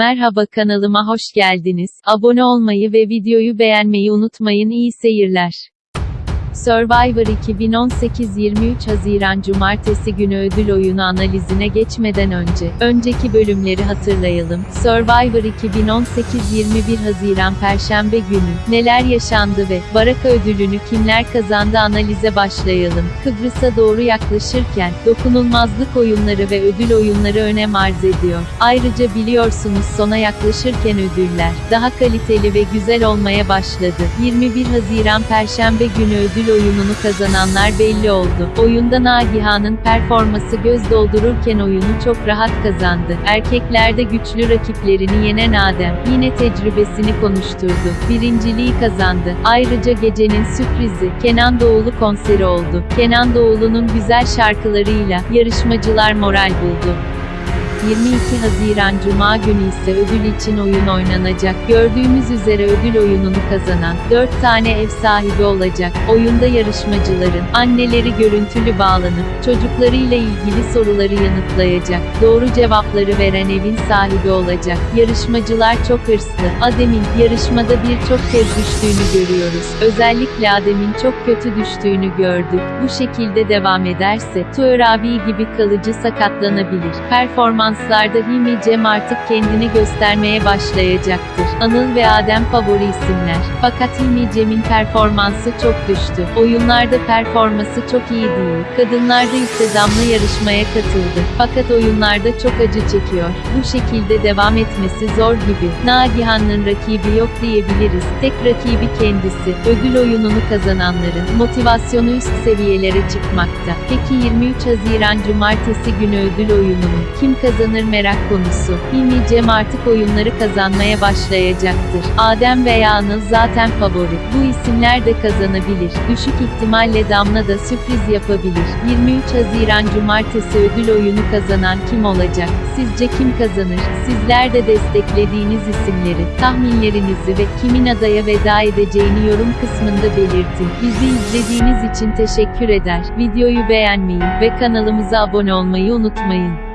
Merhaba kanalıma hoş geldiniz. Abone olmayı ve videoyu beğenmeyi unutmayın. İyi seyirler. Survivor 2018 23 Haziran Cumartesi günü ödül oyunu analizine geçmeden önce, önceki bölümleri hatırlayalım. Survivor 2018 21 Haziran Perşembe günü, neler yaşandı ve, Baraka ödülünü kimler kazandı analize başlayalım. Kıbrıs'a doğru yaklaşırken, dokunulmazlık oyunları ve ödül oyunları önem arz ediyor. Ayrıca biliyorsunuz sona yaklaşırken ödüller, daha kaliteli ve güzel olmaya başladı. 21 Haziran Perşembe günü ödül oyununu kazananlar belli oldu. Oyunda Nagihan'ın performası göz doldururken oyunu çok rahat kazandı. Erkeklerde güçlü rakiplerini yenen Adem, yine tecrübesini konuşturdu. Birinciliği kazandı. Ayrıca gecenin sürprizi, Kenan Doğulu konseri oldu. Kenan Doğulu'nun güzel şarkılarıyla, yarışmacılar moral buldu. 22 Haziran Cuma günü ise ödül için oyun oynanacak. Gördüğümüz üzere ödül oyununu kazanan 4 tane ev sahibi olacak. Oyunda yarışmacıların anneleri görüntülü bağlanıp çocuklarıyla ilgili soruları yanıtlayacak. Doğru cevapları veren evin sahibi olacak. Yarışmacılar çok hırslı. Adem'in yarışmada birçok kez düştüğünü görüyoruz. Özellikle Adem'in çok kötü düştüğünü gördük. Bu şekilde devam ederse Tuğer abi gibi kalıcı sakatlanabilir. Performans Performanslarda Hilmi Cem artık kendini göstermeye başlayacaktır. Anıl ve Adem favori isimler. Fakat Hilmi Cem'in performansı çok düştü. Oyunlarda performansı çok iyi değil. Kadınlarda ise Damla yarışmaya katıldı. Fakat oyunlarda çok acı çekiyor. Bu şekilde devam etmesi zor gibi. Nagihan'ın rakibi yok diyebiliriz. Tek rakibi kendisi. Ödül oyununu kazananların motivasyonu üst seviyelere çıkmakta. Peki 23 Haziran Cumartesi günü ödül oyununu kim kazanır merak konusu. Hilmi Cem artık oyunları kazanmaya başlayacaktır. Adem veya Anıl zaten favori. Bu isimler de kazanabilir. Düşük ihtimalle Damla da sürpriz yapabilir. 23 Haziran Cumartesi ödül oyunu kazanan kim olacak? Sizce kim kazanır? Sizler de desteklediğiniz isimleri, tahminlerinizi ve kimin adaya veda edeceğini yorum kısmında belirtin. Bizi izlediğiniz için teşekkür eder. Videoyu beğenmeyi ve kanalımıza abone olmayı unutmayın.